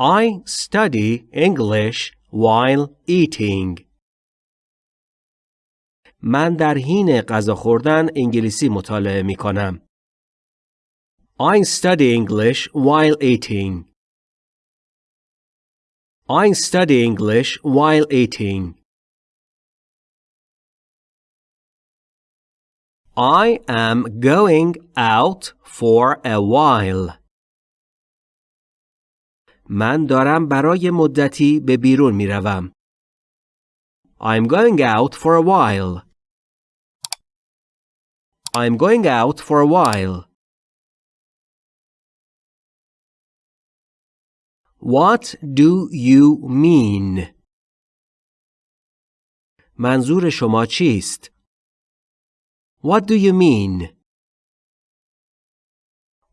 I study English while eating. من در حین غذا خوردن انگلیسی مطالعه می کنم. I study English while eating. I study English while eating. I am going out for a while. من دارم برای مدتی به بیرون می روم. I'm going out for a while. I'm going out for a while. What do you mean? منظور شما چیست؟ What do you mean?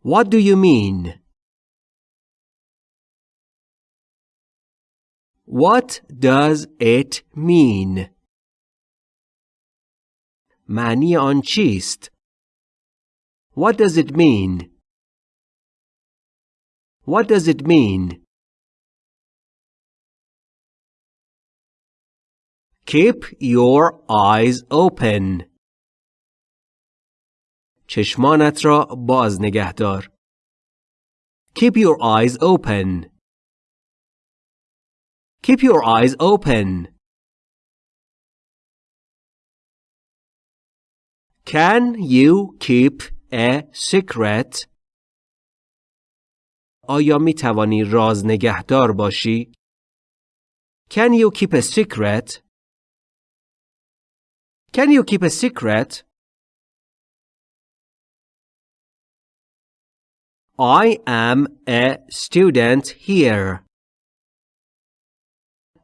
What do you mean? What does it mean? معنی آن چیست؟ What does it mean? What does it mean? Keep your eyes open. چشمانت را باز نگه دار. Keep your eyes open. Keep your eyes open. Can you keep a secret? آیا می توانی راز نگهدار باشی؟ Can you keep a secret? Can you keep a secret? I am a student here.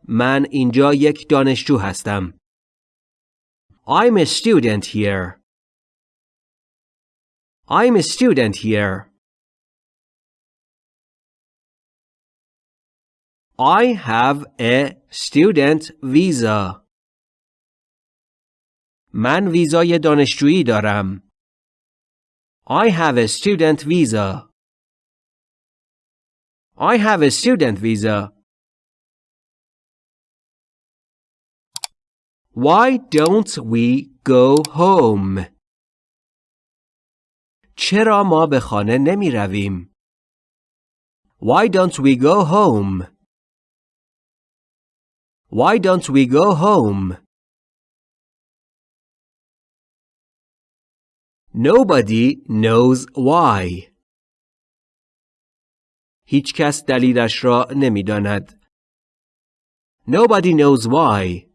من اینجا یک دانشجو هستم. I'm a student here. I'm a student here. I have a student visa. من ویزای دانشجویی دارم. I have a student visa. I have a student visa. Why don't we go home? چرا ما به خانه نمی رویم؟ Why don't we go home? Why don't we go home? Nobody knows why. هیچ کس دلیلش را نمیداند. Nobody knows why.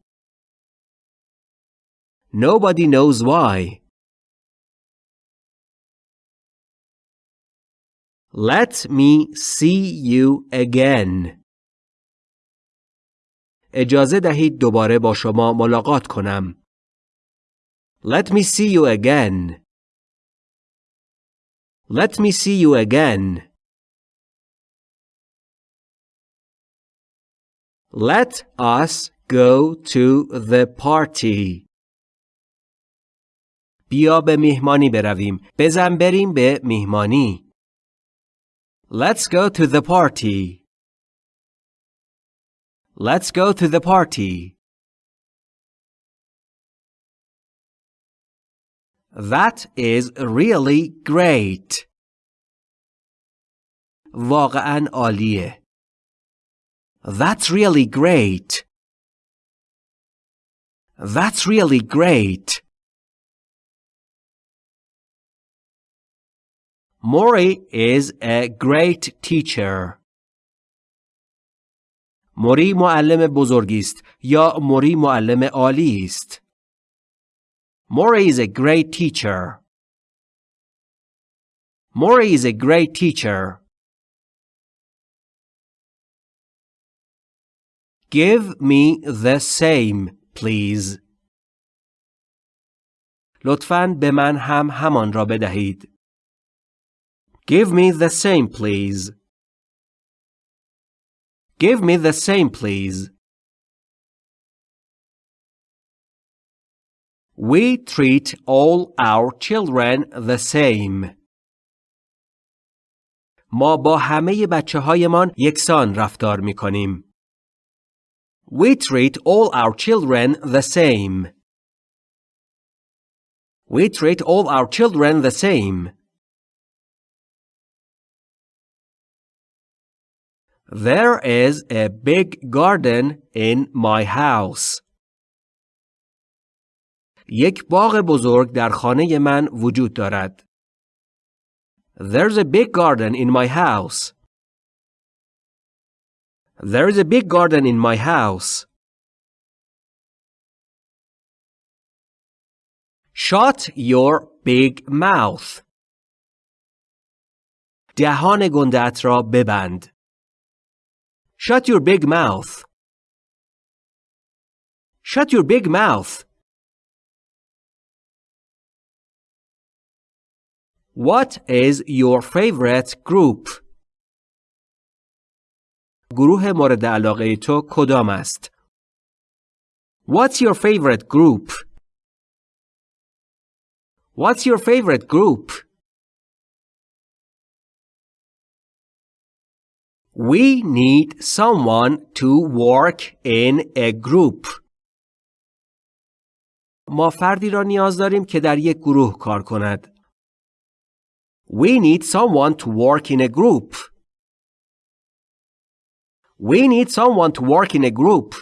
Nobody knows why. Let me see you again. اجازه دهید دوباره با شما ملاقات کنم. Let me see you again. Let me see you again. Let us go to the party. بیا به میهمانی برویم. بزن بریم به میهمانی. Let's go to the party. Let's go to the party. That is really great. واقعا عالیه. That's really great. That's really great. Mori is a great teacher. موری معلم بزرگی است یا موری معلم عالی است. Mori is a great teacher. Mori is a great teacher. Give me the same, please. لطفاً به من هم همان را بدهید. Give me the same, please. Give me the same, please. We treat all our children the same. ما با همه بچه هایمان یکسان رفتار می کنیم. We treat all our children the same. We treat all our children the same. There is a big garden in my house. یک باغ بزرگ در خانه من وجود دارد. There's a big garden in my house. There's a big garden in my house. Shut your big mouth. دهان گندت را ببند. Shut your big mouth. Shut your big mouth. What is your favorite group? گروه مورد علاقه تو کدام است؟ What's your favorite group? What's your favorite group? We need someone to work in a group. ما فردی را نیاز داریم که در یک گروه کار کند. We need someone to work in a group. We need someone to work in a group.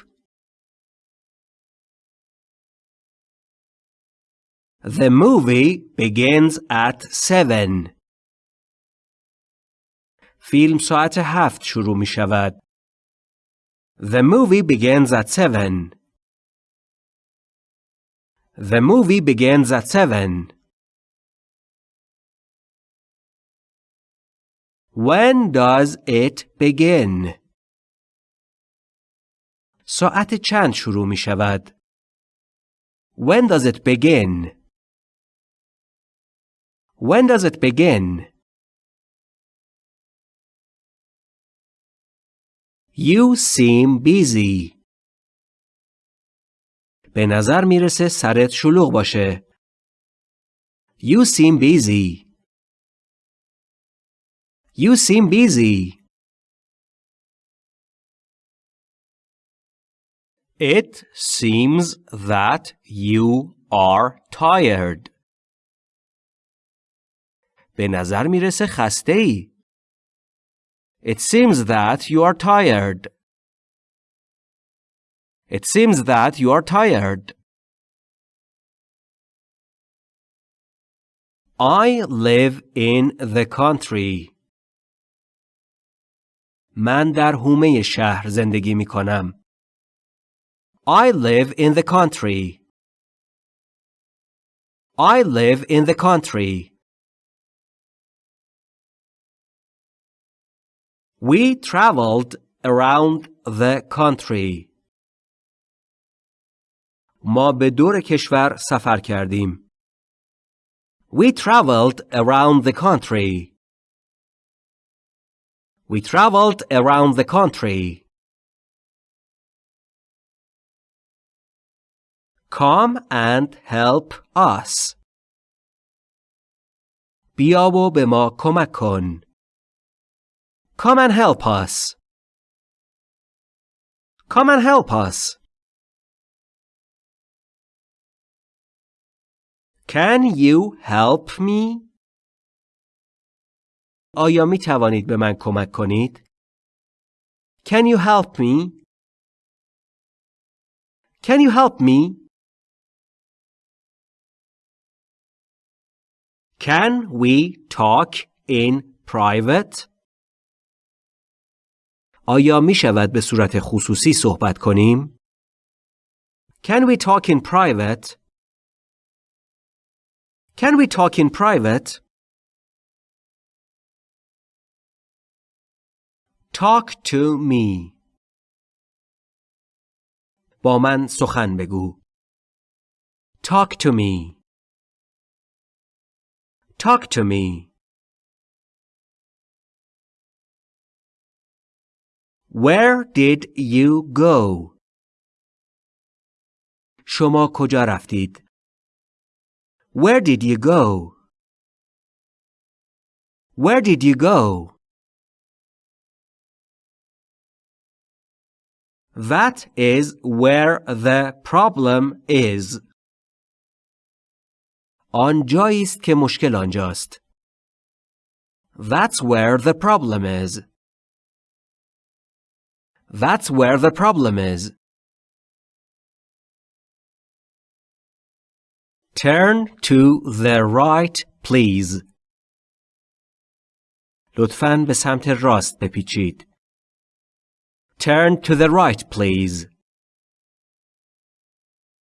The movie begins at 7. فیلم ساعت هفت شروع می شود. The movie begins at 7. The movie begins at 7. When does it begin? ساعت چند شروع می شود؟ When does it begin? When does it begin? You seem busy. به نظر می‌رسه سرت شلوغ باشه. You seem busy. You seem busy. It seems that you are tired. به نظر می‌رسه خسته ای. It seems that you are tired. It seems that you are tired. I live in the country. من در حومه شهر زندگی می کنم. I live in the country. I live in the country. We traveled around the country. ما به دور کشور سفر کردیم. We traveled around the country. We traveled around the country. Come and help us. بیا و به ما کمک کن. Come and help us. Come and help us. Can you help me? آیا می توانید به من کمک کنید؟ Can you help me? Can you help me? Can we talk in private? آیا می شود به صورت خصوصی صحبت کنیم؟ Can we talk in private? Can we talk in private? Talk to me. با من سخن بگو. Talk to me. Talk to me. Where did you go? شما کجا رفتید؟ Where did you go? Where did you go? That is where the problem is. آنجایی است که مشکل آنجاست. That's where the problem is. That's where the problem is. Turn to the right, please. لطفاً به سمت راست بپیچید. Turn to the right, please.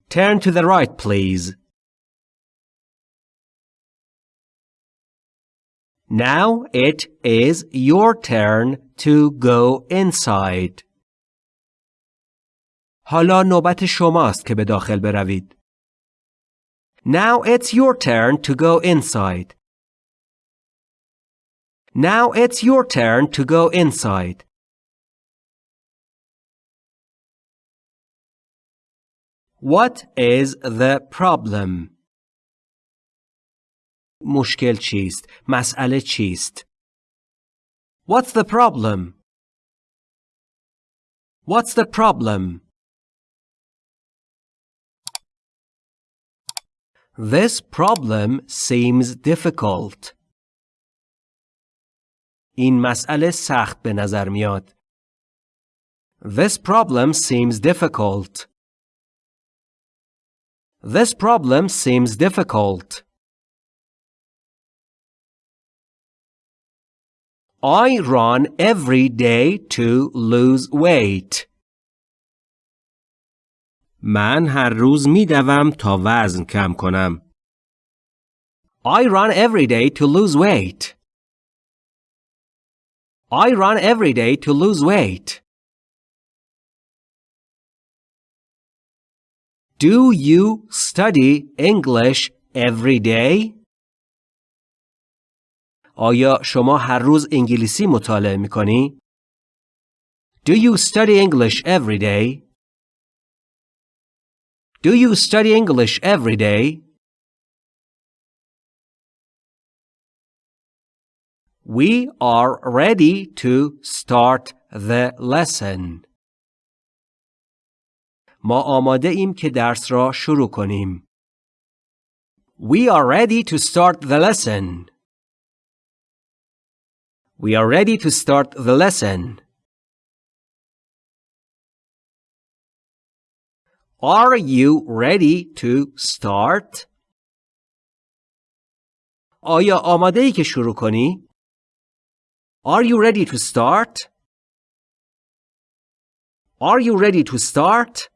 Turn to the right, please. Now it is your turn to go inside. حالا نوبت شماست که به داخل بروید. Now it's your turn to go inside. Now it's your turn to go inside. What is the problem? مشکل چیست؟ مسئله چیست؟ What's the problem? What's the problem? This problem seems difficult. این مسئله سخت به نظر میاد. This problem seems difficult. This problem seems difficult. I run every day to lose weight. من هر روز می دوم تا وزن کم کنم. I run every day to lose weight. I run every day to lose weight. Do you study English every day? آیا شما هر روز انگلیسی مطالعه می کنی؟ Do you study English every day? Do you study English every day? We are ready to start the lesson. ما آماده ایم که درس را شروع کنیم. We are ready to start the lesson. We are ready to start the lesson. Are you ready to start? آیا آماده ای که شروع کنی؟ Are you ready to start? Are you ready to start?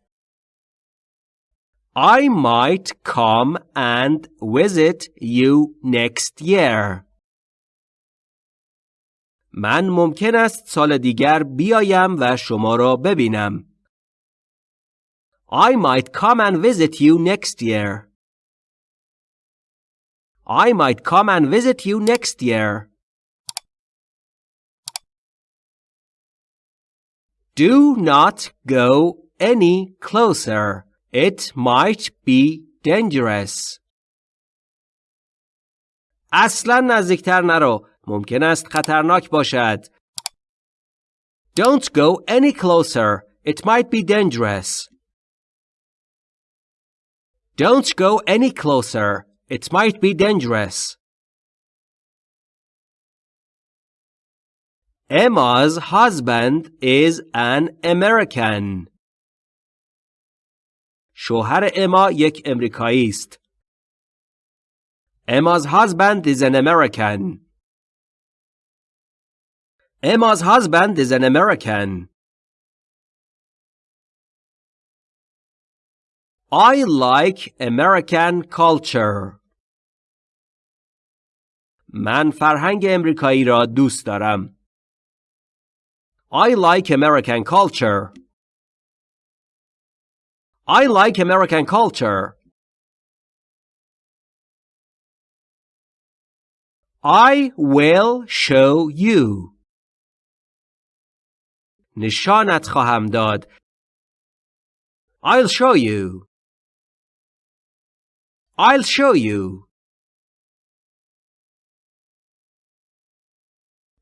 I might come and visit you next year. من ممکن است سال دیگر بیایم و شما را ببینم. I might come and visit you next year. I might come and visit you next year. Do not go any closer. It might be dangerous. اصلا نزدیکتر نرو. ممکن است خطرناک باشد. Don't go any closer. It might be dangerous. Don't go any closer. It might be dangerous. Emma's husband is an American. شوهر اما یک امریکایی است. Emma's husband is an American. Emma's husband is an American. I like American culture. من فرهنگ امریکایی را دوست دارم. I like American culture. I like American culture. I will show you. نشانت خواهم داد. I'll show you. I'll show you.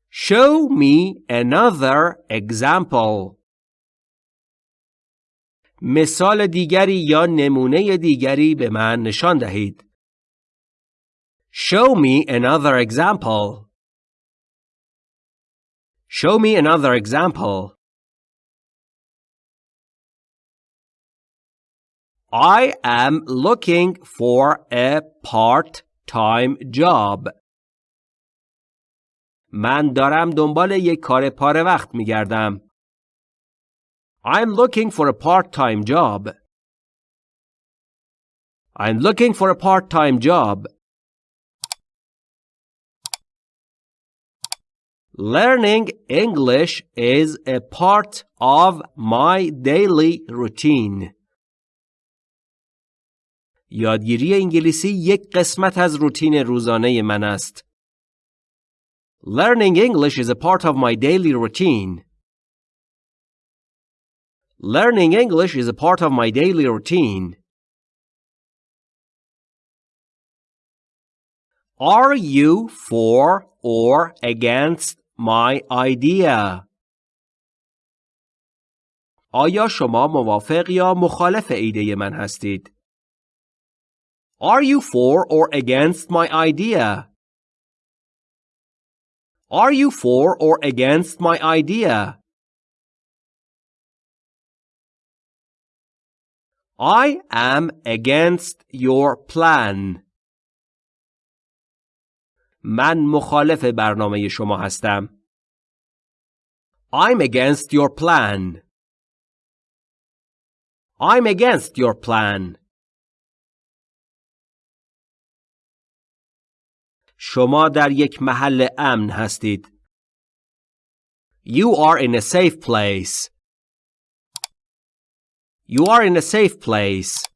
Show me another example. مثال دیگری یا نمونه دیگری به من نشان دهید. Show me another example. Show me another example. I am looking for a part-time job. من دارم دنبال یک کار پاره وقت می گردم. I'm looking for a part-time job. I'm looking for a part-time job. Learning English is a part of my daily routine. یادگیری انگلیسی یک قسمت از روتین روزانه من است. Learning English is a part of my daily routine. Learning English is a part of my daily routine. Are you for or against my idea? آیا شما موافق یا مخالف ایده من هستید؟ Are you for or against my idea? Are you for or against my idea? I am against your plan. من مخالف برنامه شما هستم. I'm against your plan. I'm against your plan. شما در یک محل امن هستید. You are in a safe place. You are in a safe place.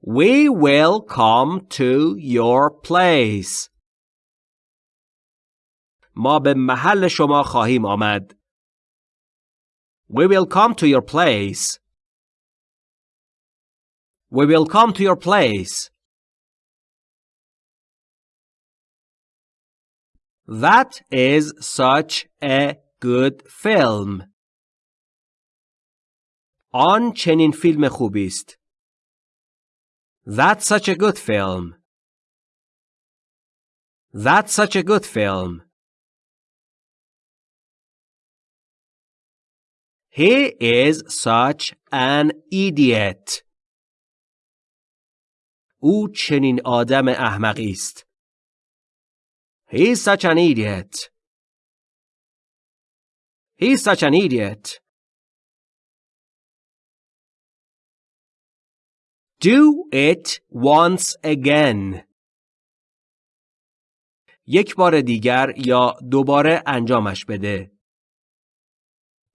We will come to your place. ما به محل شما خواهیم آمد. We will come to your place. We will come to your place. That is such a good film. آن چنین فیلم خوبی است. That's such a good film. That's such a good film. He is such an idiot. او چنین آدم احمقی است. He is such an idiot. He is such an idiot. Do it once again. یک بار دیگر یا دوباره انجامش بده.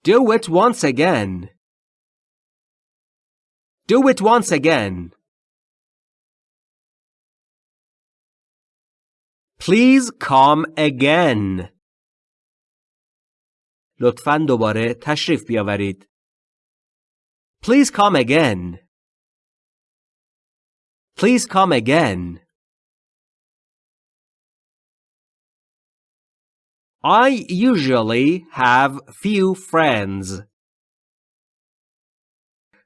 Do it once again. Do it once again. Please come again. لطفاً دوباره تشریف بیاورید. Please come again. Please come again. I usually have few friends.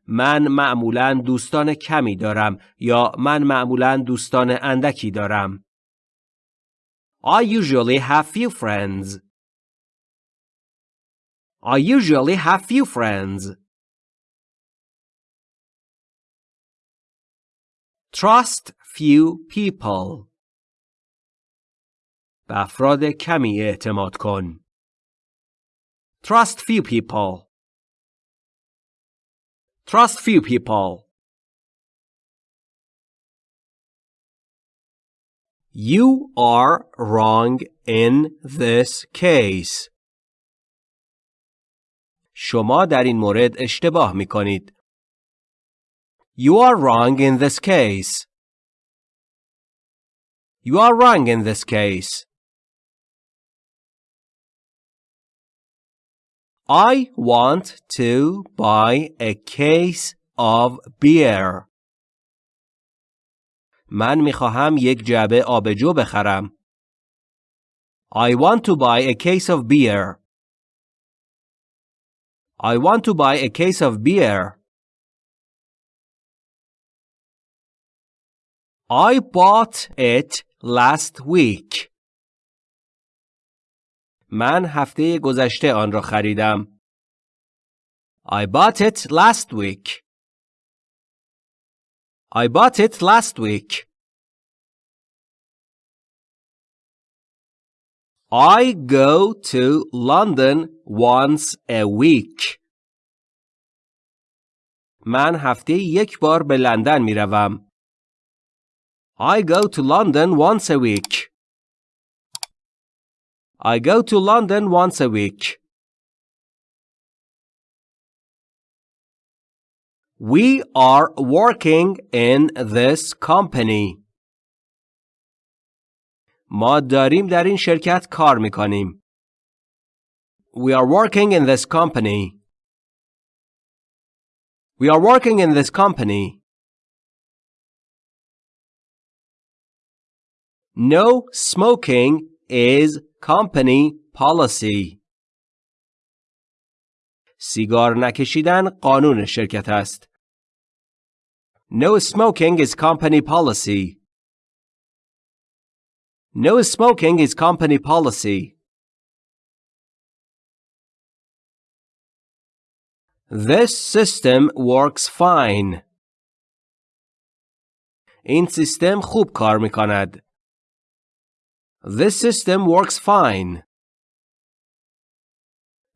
من معمولا دوستان کمی دارم یا من معمولا دوستان اندکی دارم. I usually have few friends. I usually have few friends. Trust few people. به افراد کمی اعتماد کن. Trust few people. Trust few people. You are wrong in this case. شما در این مورد اشتباه می کنید. You are wrong in this case. You are wrong in this case. I want to buy a case of beer. من می خواهم یک جعبه آبجو بخرم. I want to buy a case of beer. I want to buy a case of beer. I bought it last week. من هفته گذشته آن را خریدم. I bought it last week. I bought it last week. I go to London once a week. من هفته یک بار به لندن می روم. I go to London once a week. I go to London once a week. We are working in this company. ما داریم در این شرکت کار می کنیم. We are working in this company. We are working in this company. No smoking is company policy. سیگار نکشیدن قانون شرکت است. No smoking is company policy. No smoking is company policy. This system works fine. این سیستم خوب کار می کند. This system works fine.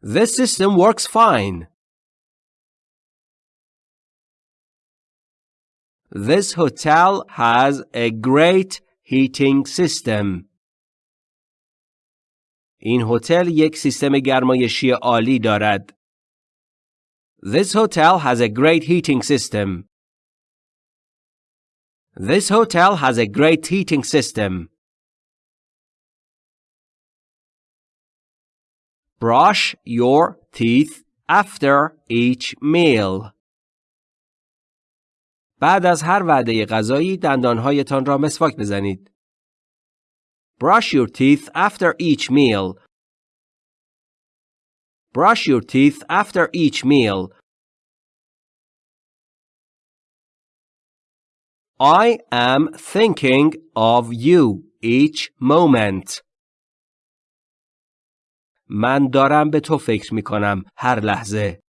This system works fine. This hotel has a great heating system. این هتل یک سیستم گرمایشی عالی دارد. This hotel has a great heating system. This hotel has a great heating system. Brush your teeth after each meal. بعد از هر وعده غذایی دندانهایتان را مسواک بزنید. Brush your teeth after each meal. Brush your teeth after each meal. I am thinking of you each moment. من دارم به تو فکر می کنم هر لحظه.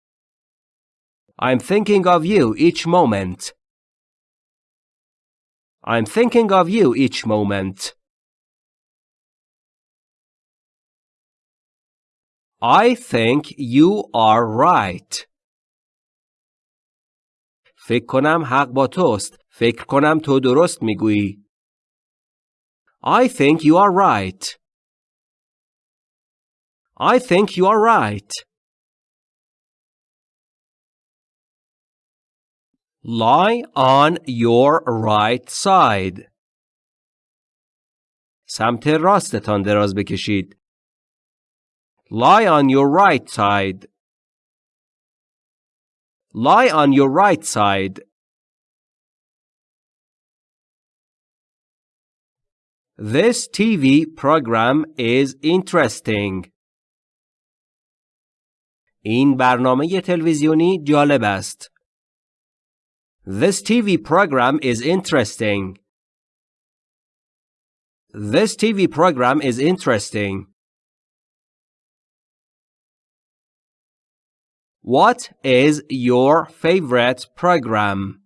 I'm thinking of you each moment. I'm thinking of you each moment. I think you are right. فکر کنم حق با توست. فکر کنم تو درست می‌گویی. I think you are right. I think you are right. Lie on your right side. سمت راستتان دراز بکشید. Lie on your right side. Lie on your right side. This TV program is interesting. این برنامه تلویزیونی جالب است. This TV program is interesting. This TV program is interesting. What is your favorite program?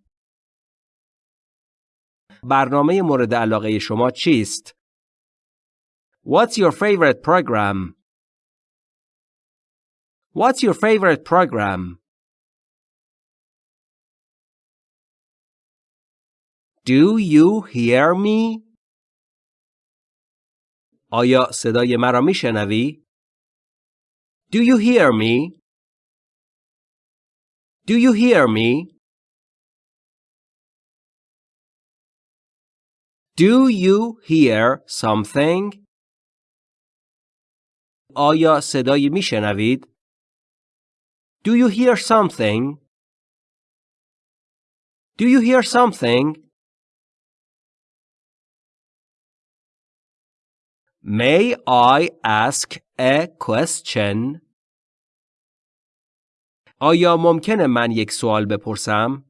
برنامه مورد علاقه شما چیست؟ What's your favorite program? What's your favorite program? Do you hear me? آیا صدای مرا میشنوی؟ Do you hear me? Do you hear me? Do you hear something? آیا صدایی میشنوید؟ Do you hear something? Do you hear something? May I ask a question? آیا ممکنه من یک سوال بپرسم؟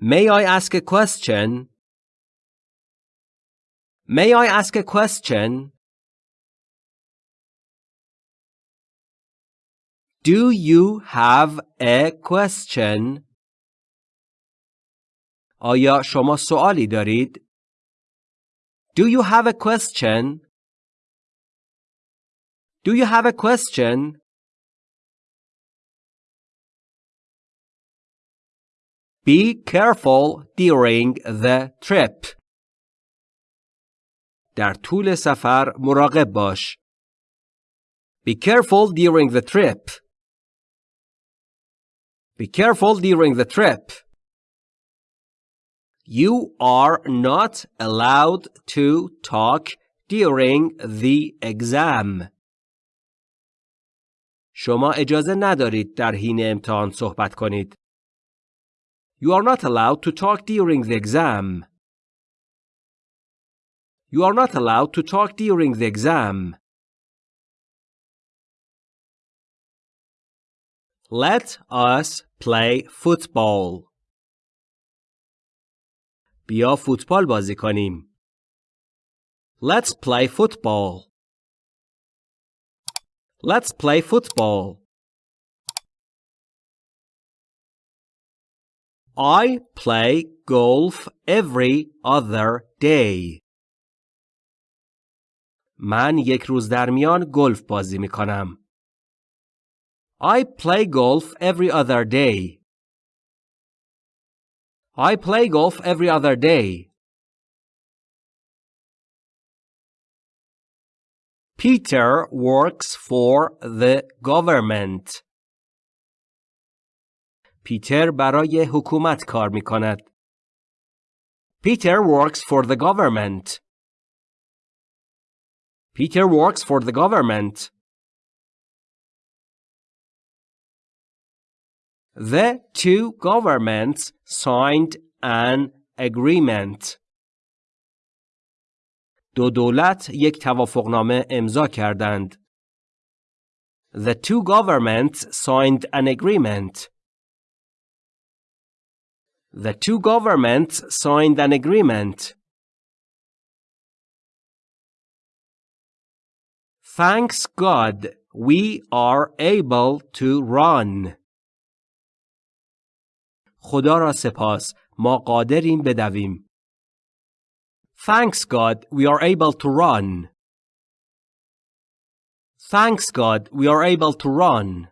May I ask a question? May I ask a question? Do you have a question? آیا شما سوالی دارید؟ Do you have a question? Do you have a question? Be careful during the trip. در طول سفر مراقب باش. Be careful during the trip. Be careful during the trip. You are not allowed to talk during the exam. شما اجازه ندارید در حین امتحان صحبت کنید. You are not allowed to talk during the exam. You are not allowed to talk during the exam. Let us play football. بیا فوتبال بازی کنیم. Let's play football. Let's play football. I play golf every other day. من یک روز در میان گلف بازی می کنم. I play golf every other day. I play golf every other day. Peter works for the government. پیتر برای حکومت کار می کند. Peter works for the government. Peter works for the government. The two governments signed an agreement. دو دولت یک توافقنامه امضا کردند. The two governments signed an agreement. The two governments signed an agreement. Thanks God we are able to run. خدا را سپاس ما قادریم بدویم. Thanks God we are able to run. Thanks God we are able to run.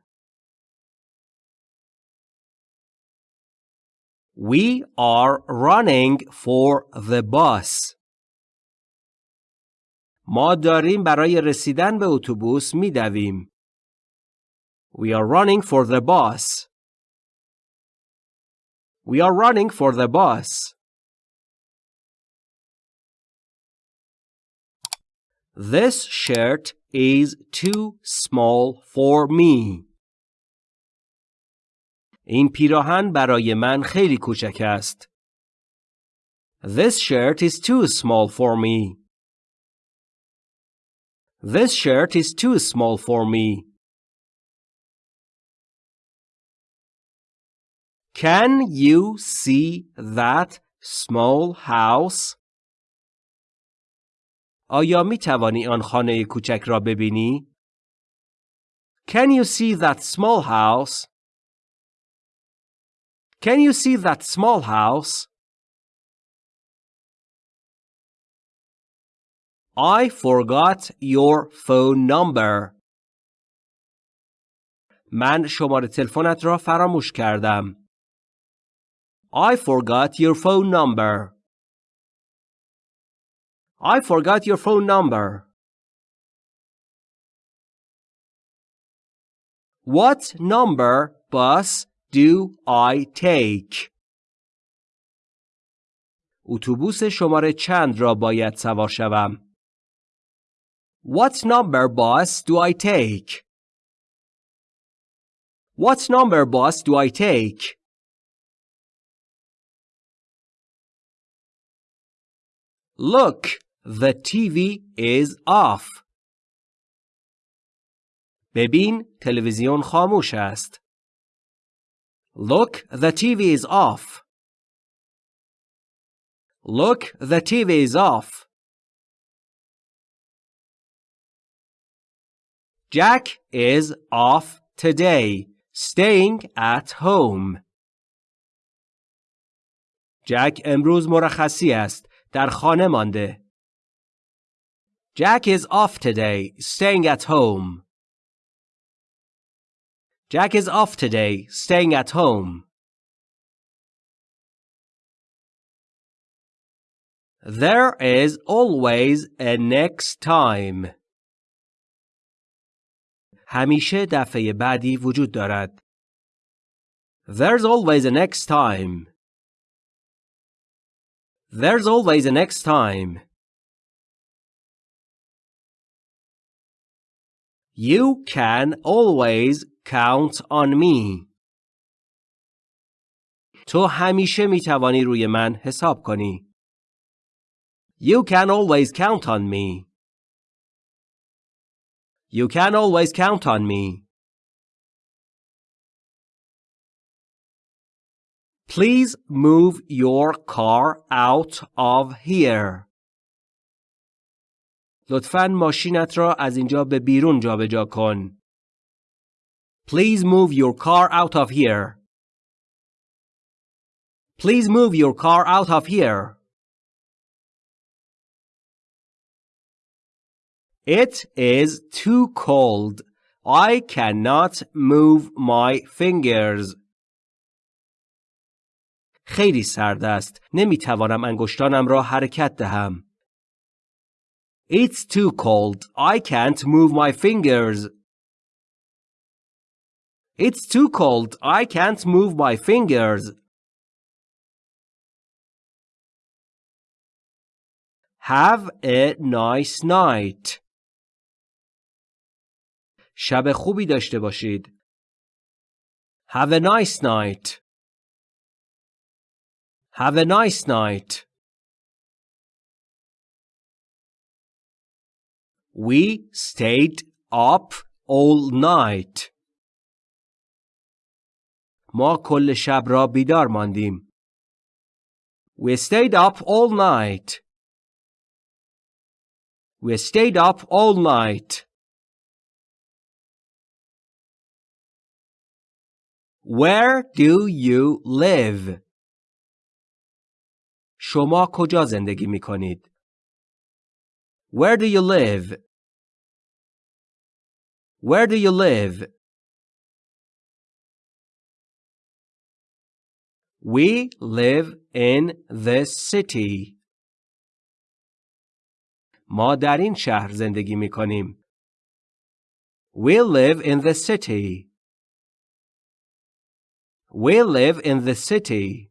We are running for the bus. ما داریم برای رسیدن به اتوبوس میدویم. We are running for the bus. We are running for the bus. This shirt is too small for me. این پیراهن برای من خیلی کوچک است. This shirt is too small for me. This shirt is too small for me. Can you see that small house? آیا می توانی آن خانه کوچک را ببینی؟ Can you see that small house? Can you see that small house? I forgot your phone number. من شماره تلفنت را فراموش کردم. I forgot your phone number. I forgot your phone number. What number bus do I take? اتوبوس شماره چند را باید سوار شوم؟ What number bus do I take? What number bus do I take? Look, the TV is off. ببین تلویزیون خاموش است. Look, the TV is off. Look, the TV is off. Jack is off today, staying at home. جک امروز مرخصی است. در خانه مانده. Jack is off today, staying at home. Jack is off today, staying at home. There is always a next time. همیشه دفعه بعدی وجود دارد. There's always a next time. There's always a next time. You can always count on me. تو همیشه می توانی روی من حساب کنی. You can always count on me. You can always count on me. Please move your car out of here. لطفاً ماشینت را از اینجا به بیرون جابجا کن. Please move your car out of here. Please move your car out of here. It is too cold. I cannot move my fingers. خیلی سرد است. نمی توانم انگشتانم را حرکت دهم. It's too cold. I can't move my fingers. It's too cold. I can't move my fingers. Have a nice night. شب خوبی داشته باشید. Have a nice night. Have a nice night. We stayed up all night. ما کل شب را بیدار ماندیم. We stayed up all night. We stayed up all night. Where do you live? شما کجا زندگی می کنید؟ Where do you live? Where do you live? We live in this city. ما در این شهر زندگی می کنیم. We live in the city. We live in the city.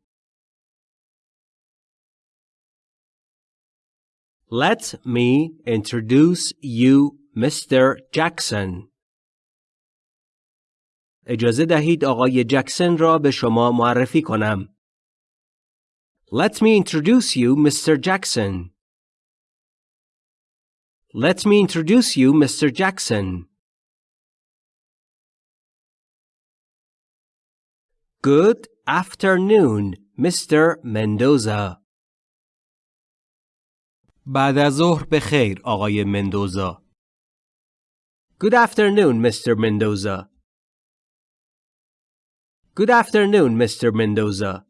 Let me introduce you Mr. Jackson. اجازه دهید آقای جکسن را به شما معرفی کنم. Let me introduce you Mr. Jackson. Let me introduce you Mr. Jackson. Good afternoon, Mr. Mendoza. بعد از ظهر به خیر آقای مندوزا. Good afternoon, Mr. Mendoza. Good afternoon, Mr. Mendoza.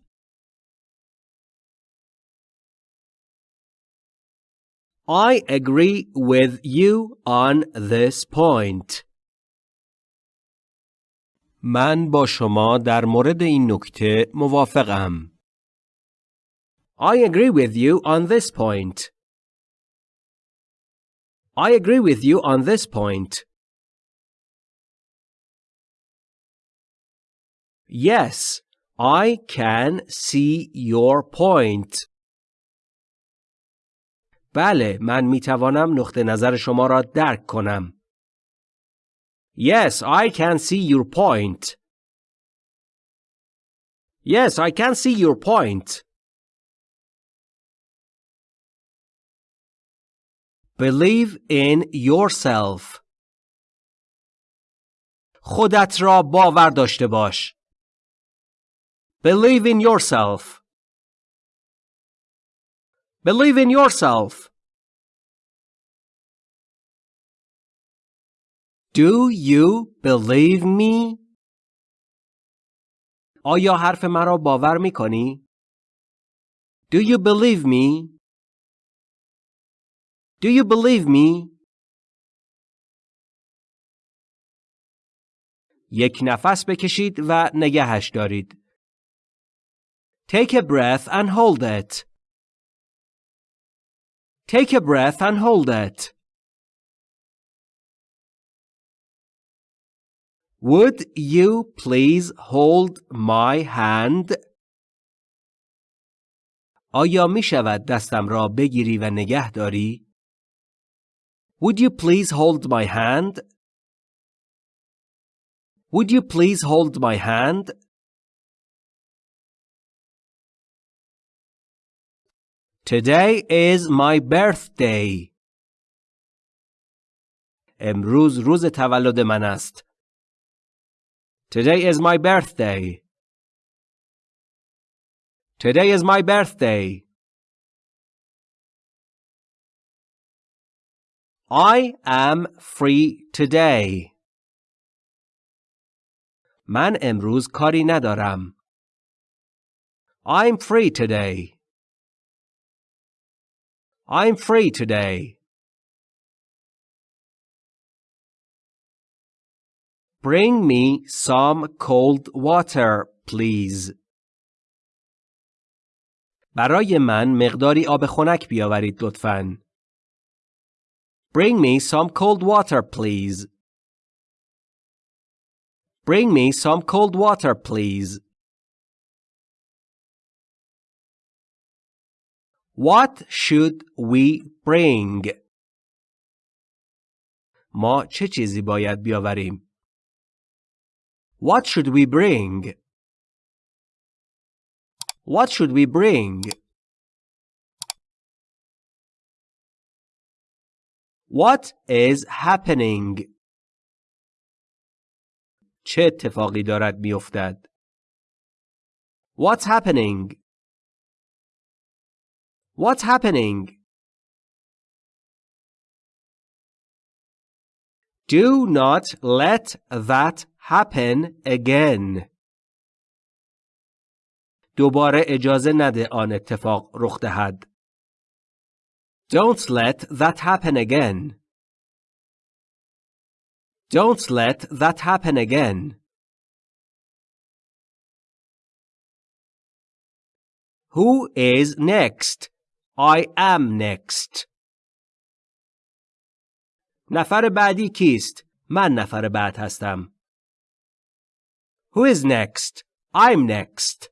I agree with you on this point. من با شما در مورد این نکته موافقم. I agree with you on this point. I agree with you on this point. Yes, I can see your point. بله، من می توانم نقطه نظر شما را درک کنم. Yes, I can see your point. Yes, I can see your point. Believe in yourself. خودت را باور داشته باش. Believe in yourself. Believe in yourself. Do you believe me? آیا حرف مرا باور می کنی؟ Do you believe me? Do you believe me? یک نفس بکشید و نگهش دارید. Take a breath and hold it. Take a breath and hold it. Would you please hold my hand? آیا می شود دستم را بگیری و نگه داری؟ Would you please hold my hand? Would you please hold my hand? Today is my birthday. امروز روز تولد من است. Today is my birthday. Today is my birthday. I am free today. من امروز کاری ندارم. I'm free today. I'm free today. Bring me some cold water, please. برای من مقداری آب خنک بیاورید لطفاً. Bring me some cold water, please. Bring me some cold water, please. What should we bring? ما چه چیزی باید بیاوریم؟ What should we bring? What should we bring? What is happening? چه اتفاقی دارد میافتد؟ What's happening? What's happening? Do not let that happen again. دوباره اجازه نده آن اتفاق رخ دهد. Don't let that happen again. Don't let that happen again. Who is next? I am next. نفر بعدی کیست؟ من نفر بعد هستم. Who is next? I'm next.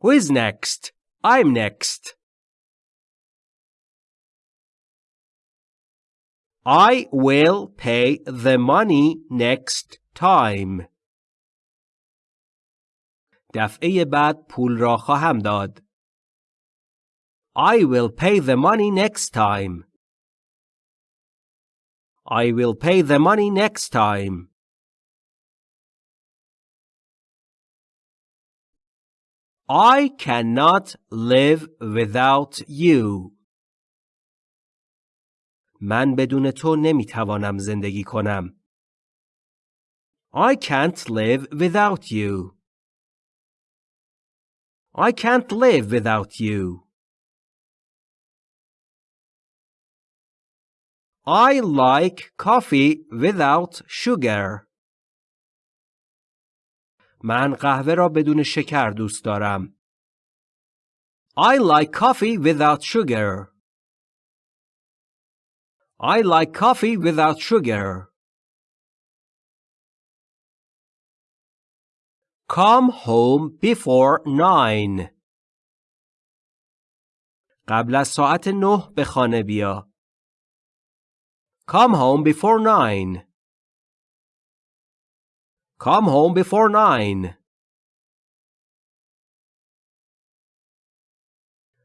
Who is next? I'm next. I will pay the money next time. دفعه بعد پول را خواهم داد. I will pay the money next time. I will pay the money next time. I cannot live without you. من بدون تو نمی‌توانم زندگی کنم. I can't live without you. I can't live without you. I like coffee without sugar. من قهوه را بدون شکر دوست دارم. I like coffee without sugar. I like coffee without sugar. Come home before nine. قبل از ساعت نه به خانه بیا. Come home before nine. Come home before nine.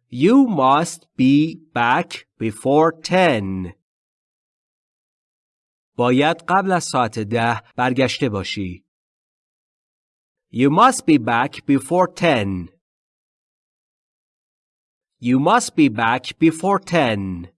You must be back before ten. باید قبل از ساعت ده برگشته باشی. You must be back before 10. You must be back before 10.